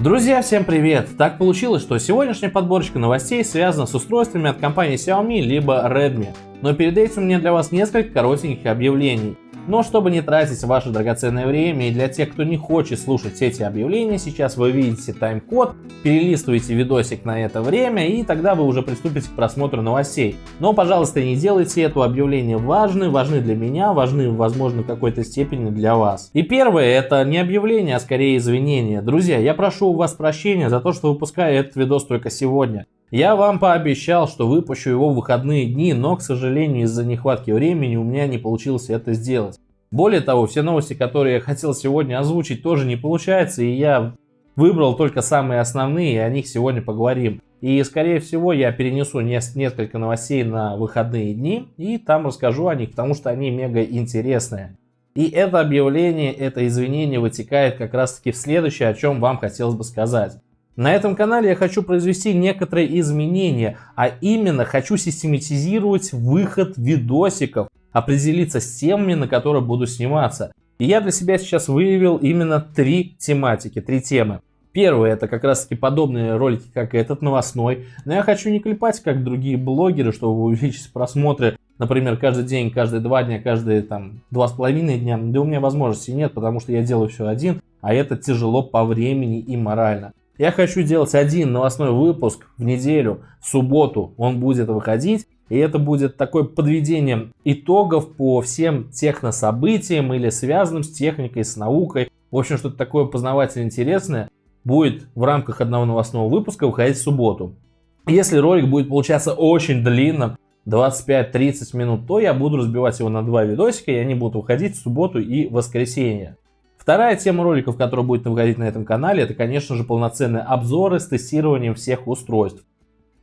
Друзья, всем привет! Так получилось, что сегодняшняя подборочка новостей связана с устройствами от компании Xiaomi либо Redmi. Но перед этим у меня для вас несколько коротеньких объявлений. Но чтобы не тратить ваше драгоценное время и для тех, кто не хочет слушать эти объявления, сейчас вы видите тайм-код, перелистываете видосик на это время и тогда вы уже приступите к просмотру новостей. Но, пожалуйста, не делайте это объявления важны, важны для меня, важны, возможно, в какой-то степени для вас. И первое, это не объявление, а скорее извинения. Друзья, я прошу у вас прощения за то, что выпускаю этот видос только сегодня. Я вам пообещал, что выпущу его в выходные дни, но, к сожалению, из-за нехватки времени у меня не получилось это сделать. Более того, все новости, которые я хотел сегодня озвучить, тоже не получается, и я выбрал только самые основные, и о них сегодня поговорим. И, скорее всего, я перенесу несколько новостей на выходные дни, и там расскажу о них, потому что они мега интересные. И это объявление, это извинение вытекает как раз таки в следующее, о чем вам хотелось бы сказать. На этом канале я хочу произвести некоторые изменения, а именно хочу систематизировать выход видосиков, определиться с темами, на которые буду сниматься. И я для себя сейчас выявил именно три тематики, три темы. Первое, это как раз таки подобные ролики, как этот новостной. Но я хочу не клепать, как другие блогеры, чтобы увеличить просмотры, например, каждый день, каждые два дня, каждые там два с половиной дня. Да у меня возможности нет, потому что я делаю все один, а это тяжело по времени и морально. Я хочу делать один новостной выпуск в неделю, в субботу он будет выходить. И это будет такое подведение итогов по всем технособытиям или связанным с техникой, с наукой. В общем, что-то такое познавательно интересное будет в рамках одного новостного выпуска выходить в субботу. Если ролик будет получаться очень длинным, 25-30 минут, то я буду разбивать его на два видосика, и они будут выходить в субботу и воскресенье. Вторая тема роликов, которая будет выходить на этом канале, это, конечно же, полноценные обзоры с тестированием всех устройств.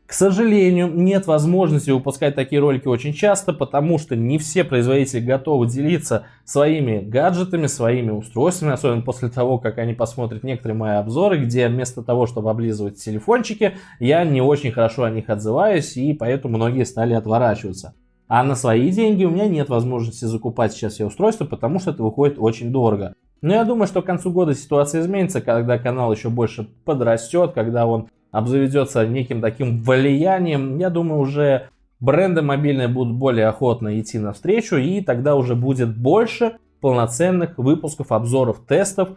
К сожалению, нет возможности выпускать такие ролики очень часто, потому что не все производители готовы делиться своими гаджетами, своими устройствами, особенно после того, как они посмотрят некоторые мои обзоры, где вместо того, чтобы облизывать телефончики, я не очень хорошо о них отзываюсь, и поэтому многие стали отворачиваться. А на свои деньги у меня нет возможности закупать сейчас все устройства, потому что это выходит очень дорого. Но я думаю, что к концу года ситуация изменится, когда канал еще больше подрастет, когда он обзаведется неким таким влиянием. Я думаю, уже бренды мобильные будут более охотно идти навстречу, и тогда уже будет больше полноценных выпусков, обзоров, тестов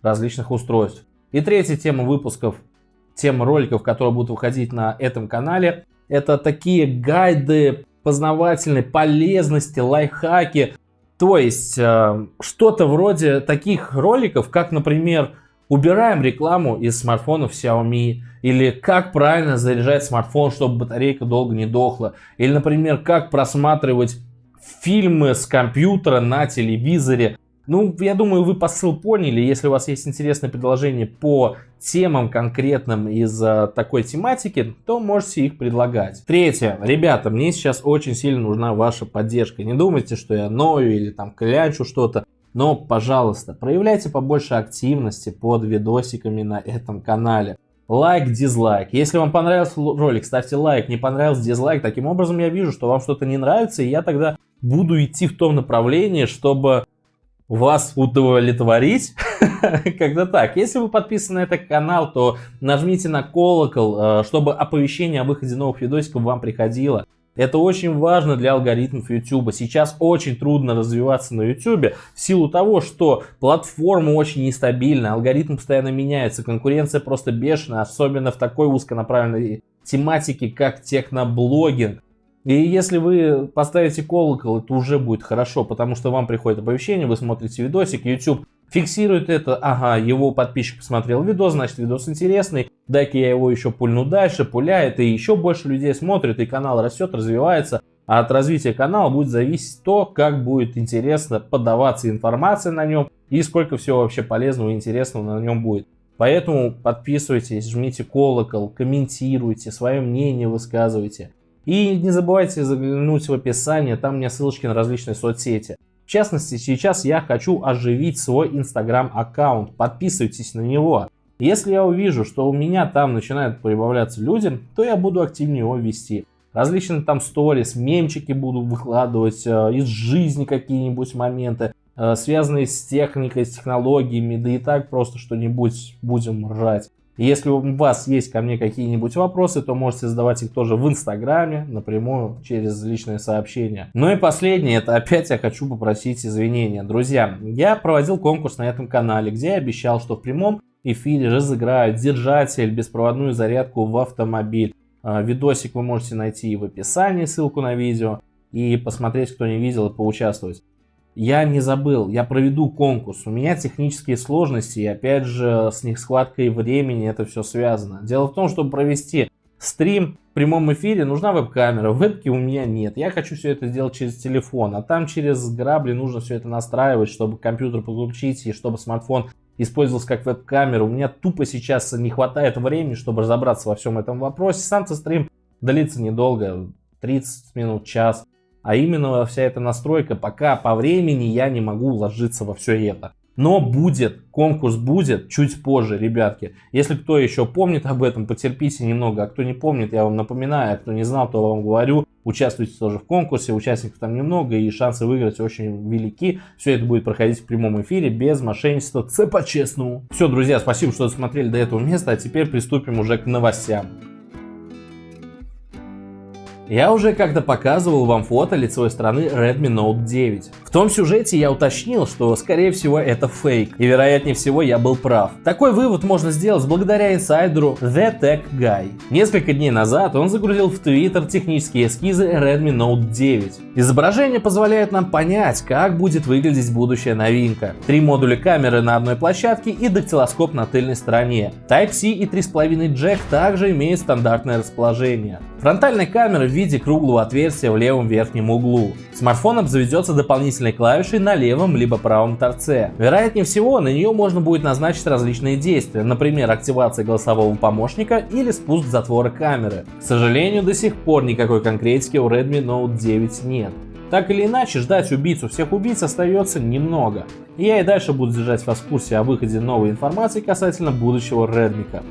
различных устройств. И третья тема выпусков, тема роликов, которые будут выходить на этом канале, это такие гайды познавательной полезности, лайфхаки, то есть э, что-то вроде таких роликов, как, например, убираем рекламу из смартфонов Xiaomi, или как правильно заряжать смартфон, чтобы батарейка долго не дохла, или, например, как просматривать фильмы с компьютера на телевизоре, ну, я думаю, вы посыл поняли. Если у вас есть интересное предложение по темам конкретным из uh, такой тематики, то можете их предлагать. Третье. Ребята, мне сейчас очень сильно нужна ваша поддержка. Не думайте, что я ною или там клянчу что-то. Но, пожалуйста, проявляйте побольше активности под видосиками на этом канале. Лайк, дизлайк. Если вам понравился ролик, ставьте лайк. Не понравился, дизлайк. Таким образом я вижу, что вам что-то не нравится, и я тогда буду идти в том направлении, чтобы вас удовлетворить. Когда так. Если вы подписаны на этот канал, то нажмите на колокол, э, чтобы оповещение о выходе новых видосиков вам приходило. Это очень важно для алгоритмов YouTube. Сейчас очень трудно развиваться на YouTube в силу того, что платформа очень нестабильна, алгоритм постоянно меняется, конкуренция просто бешеная, особенно в такой узконаправленной тематике, как техноблогинг. И если вы поставите колокол, это уже будет хорошо, потому что вам приходит оповещение, вы смотрите видосик, YouTube фиксирует это, ага, его подписчик посмотрел видос, значит видос интересный, дай-ка я его еще пульну дальше, пуляет, и еще больше людей смотрит, и канал растет, развивается. А от развития канала будет зависеть то, как будет интересно подаваться информация на нем и сколько всего вообще полезного и интересного на нем будет. Поэтому подписывайтесь, жмите колокол, комментируйте, свое мнение высказывайте. И не забывайте заглянуть в описание, там у меня ссылочки на различные соцсети. В частности, сейчас я хочу оживить свой инстаграм аккаунт, подписывайтесь на него. Если я увижу, что у меня там начинают прибавляться люди, то я буду активнее его вести. Различные там сторис, мемчики буду выкладывать, э, из жизни какие-нибудь моменты. э, связанные с техникой, с технологиями, да и так просто что-нибудь будем ржать. Если у вас есть ко мне какие-нибудь вопросы, то можете задавать их тоже в Инстаграме, напрямую, через личные сообщения. Ну и последнее, это опять я хочу попросить извинения. Друзья, я проводил конкурс на этом канале, где я обещал, что в прямом эфире разыграют держатель, беспроводную зарядку в автомобиль. А, видосик вы можете найти в описании, ссылку на видео, и посмотреть, кто не видел, и поучаствовать. Я не забыл, я проведу конкурс. У меня технические сложности, и опять же с них схваткой времени это все связано. Дело в том, чтобы провести стрим в прямом эфире, нужна веб-камера. Вебки у меня нет. Я хочу все это сделать через телефон, а там через грабли нужно все это настраивать, чтобы компьютер подключить и чтобы смартфон использовался как веб-камера. У меня тупо сейчас не хватает времени, чтобы разобраться во всем этом вопросе. Сам-то стрим длится недолго, 30 минут, час. А именно вся эта настройка, пока по времени я не могу уложиться во все это. Но будет, конкурс будет чуть позже, ребятки. Если кто еще помнит об этом, потерпите немного. А кто не помнит, я вам напоминаю. А кто не знал, то вам говорю. Участвуйте тоже в конкурсе, участников там немного и шансы выиграть очень велики. Все это будет проходить в прямом эфире без мошенничества, це по-честному. Все, друзья, спасибо, что досмотрели до этого места, а теперь приступим уже к новостям. Я уже как-то показывал вам фото лицевой стороны Redmi Note 9. В том сюжете я уточнил, что скорее всего это фейк, и вероятнее всего я был прав. Такой вывод можно сделать благодаря инсайдеру The Tech Guy. Несколько дней назад он загрузил в Twitter технические эскизы Redmi Note 9. Изображение позволяет нам понять, как будет выглядеть будущая новинка. Три модуля камеры на одной площадке и дактилоскоп на тыльной стороне. Type-C и 3.5 джек также имеют стандартное расположение. Фронтальная камера виде круглого отверстия в левом верхнем углу. Смартфон обзаведется дополнительной клавишей на левом либо правом торце. Вероятнее всего, на нее можно будет назначить различные действия, например, активация голосового помощника или спуск затвора камеры. К сожалению, до сих пор никакой конкретики у Redmi Note 9 нет. Так или иначе, ждать убийцу всех убийц остается немного. Я и дальше буду держать вас в курсе о выходе новой информации касательно будущего Redmi.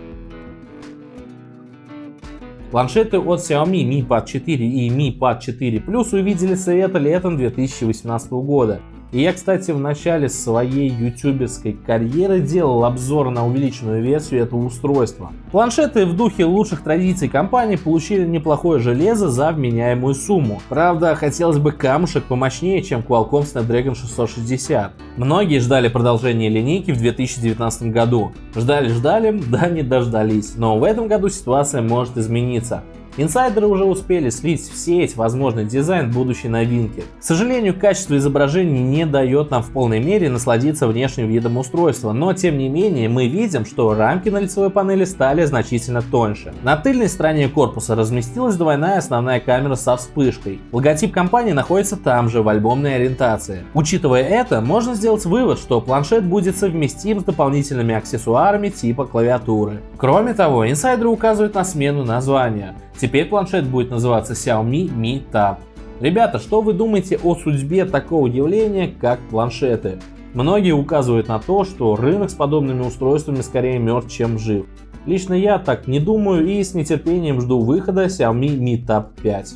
Планшеты от Xiaomi Mi Pad 4 и Mi Pad 4 Plus увидели свет летом 2018 года. И я, кстати, в начале своей ютуберской карьеры делал обзор на увеличенную версию этого устройства. Планшеты в духе лучших традиций компании получили неплохое железо за вменяемую сумму. Правда, хотелось бы камушек помощнее, чем Qualcomm Snapdragon 660. Многие ждали продолжения линейки в 2019 году. Ждали-ждали, да не дождались. Но в этом году ситуация может измениться. Инсайдеры уже успели слить в сеть возможный дизайн будущей новинки. К сожалению, качество изображений не дает нам в полной мере насладиться внешним видом устройства, но тем не менее мы видим, что рамки на лицевой панели стали значительно тоньше. На тыльной стороне корпуса разместилась двойная основная камера со вспышкой. Логотип компании находится там же, в альбомной ориентации. Учитывая это, можно сделать вывод, что планшет будет совместим с дополнительными аксессуарами типа клавиатуры. Кроме того, инсайдеры указывают на смену названия. Теперь планшет будет называться Xiaomi Mi Tab. Ребята, что вы думаете о судьбе такого явления, как планшеты? Многие указывают на то, что рынок с подобными устройствами скорее мертв, чем жив. Лично я так не думаю и с нетерпением жду выхода Xiaomi Mi Tab 5.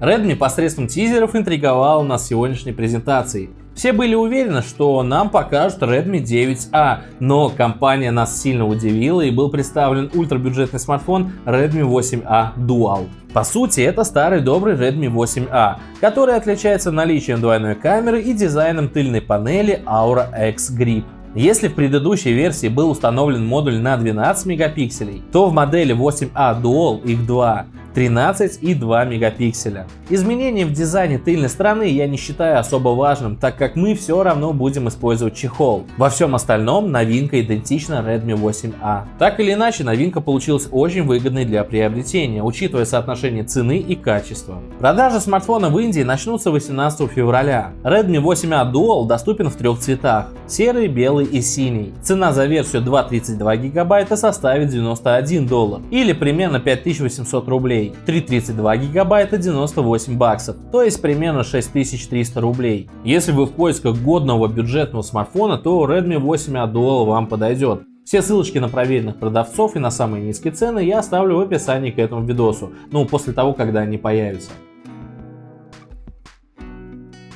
Redmi посредством тизеров интриговал нас сегодняшней презентацией. Все были уверены, что нам покажут Redmi 9A, но компания нас сильно удивила и был представлен ультрабюджетный смартфон Redmi 8A Dual. По сути, это старый добрый Redmi 8A, который отличается наличием двойной камеры и дизайном тыльной панели Aura X Grip. Если в предыдущей версии был установлен модуль на 12 мегапикселей, то в модели 8A Dual их 2 13 и 2 мегапикселя. Изменения в дизайне тыльной стороны я не считаю особо важным, так как мы все равно будем использовать чехол. Во всем остальном новинка идентична Redmi 8A. Так или иначе, новинка получилась очень выгодной для приобретения, учитывая соотношение цены и качества. Продажи смартфона в Индии начнутся 18 февраля. Redmi 8A Dual доступен в трех цветах – серый, белый и синий. Цена за версию 232 гигабайта составит 91 доллар или примерно 5800 рублей рублей, 332 гигабайта 98 баксов, то есть примерно 6300 рублей. Если вы в поисках годного бюджетного смартфона, то Redmi 8A Dual вам подойдет. Все ссылочки на проверенных продавцов и на самые низкие цены я оставлю в описании к этому видосу, ну после того, когда они появятся.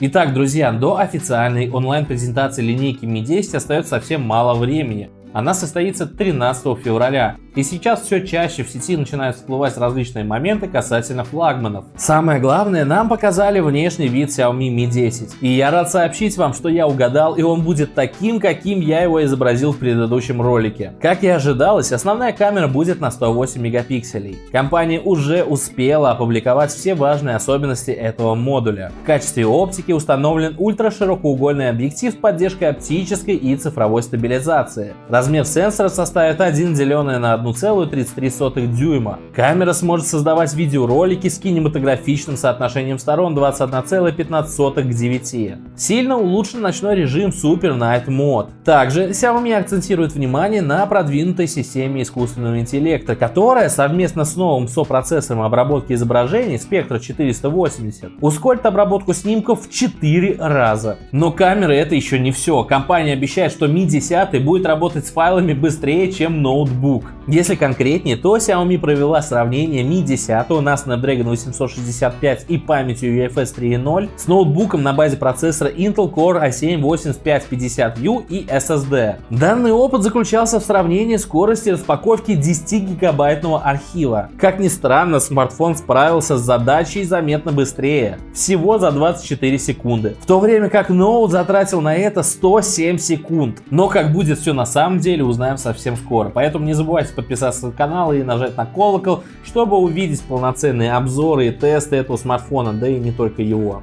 Итак, друзья, до официальной онлайн-презентации линейки Mi 10 остается совсем мало времени. Она состоится 13 февраля. И сейчас все чаще в сети начинают всплывать различные моменты касательно флагманов. Самое главное, нам показали внешний вид Xiaomi Mi 10. И я рад сообщить вам, что я угадал, и он будет таким, каким я его изобразил в предыдущем ролике. Как и ожидалось, основная камера будет на 108 мегапикселей. Компания уже успела опубликовать все важные особенности этого модуля. В качестве оптики установлен ультраширокоугольный объектив с поддержкой оптической и цифровой стабилизации. Размер сенсора составит 1 деленное на 1,33 дюйма. Камера сможет создавать видеоролики с кинематографичным соотношением сторон 21,15 к 9. Сильно улучшен ночной режим Super Night Mode. Также Xiaomi акцентирует внимание на продвинутой системе искусственного интеллекта, которая совместно с новым сопроцессором обработки изображений Spectra 480 ускорит обработку снимков в 4 раза. Но камеры это еще не все. Компания обещает, что Mi 10 будет работать с файлами быстрее, чем ноутбук. Если конкретнее, то Xiaomi провела сравнение Mi 10 на Snapdragon 865 и памятью UFS 3.0 с ноутбуком на базе процессора Intel Core i7-8550U и SSD. Данный опыт заключался в сравнении скорости распаковки 10-гигабайтного архива. Как ни странно, смартфон справился с задачей заметно быстрее, всего за 24 секунды, в то время как ноут затратил на это 107 секунд. Но как будет все на самом деле узнаем совсем скоро. Поэтому не забывайте подписаться на канал и нажать на колокол, чтобы увидеть полноценные обзоры и тесты этого смартфона, да и не только его.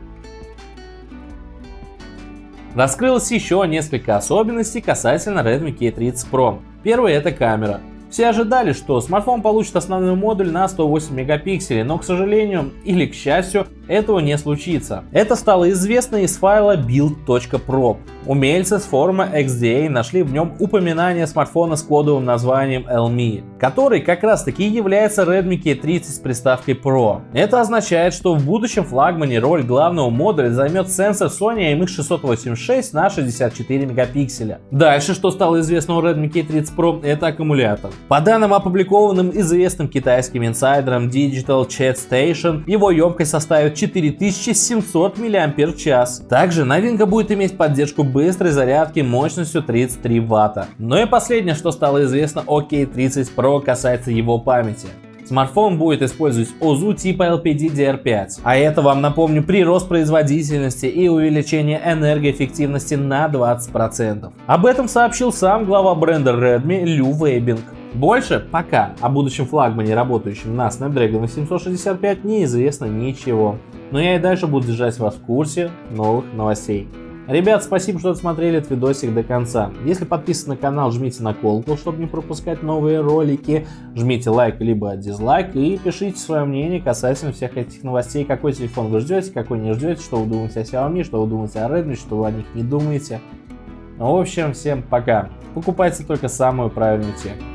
Раскрылось еще несколько особенностей касательно Redmi K30 Pro. Первое это камера. Все ожидали, что смартфон получит основной модуль на 108 мегапикселей, но, к сожалению или к счастью, этого не случится. Это стало известно из файла build.prop. Умельцы с форума XDA нашли в нем упоминание смартфона с кодовым названием Elmi, который как раз таки является Redmi K30 с приставкой Pro. Это означает, что в будущем флагмане роль главного модуля займет сенсор Sony IMX686 на 64 мегапикселя. Дальше, что стало известно у Redmi K30 Pro, это аккумулятор. По данным опубликованным известным китайским инсайдером Digital Chat Station, его емкость составит 4700 мАч. Также новинка будет иметь поддержку быстрой зарядки мощностью 33 Вт. Ну и последнее, что стало известно о K30 Pro касается его памяти. Смартфон будет использовать ОЗУ типа LPDDR5, а это вам напомню прирост производительности и увеличение энергоэффективности на 20%. Об этом сообщил сам глава бренда Redmi Лю Вейбинг. Больше пока о будущем флагмане, работающем на Snapdragon 865, неизвестно ничего. Но я и дальше буду держать вас в курсе новых новостей. Ребят, спасибо, что досмотрели этот видосик до конца. Если подписаны на канал, жмите на колокол, чтобы не пропускать новые ролики. Жмите лайк либо дизлайк и пишите свое мнение касательно всех этих новостей. Какой телефон вы ждете, какой не ждете, что вы думаете о Xiaomi, что вы думаете о Redmi, что вы о них не думаете. В общем, всем пока. Покупайте только самую правильную технику.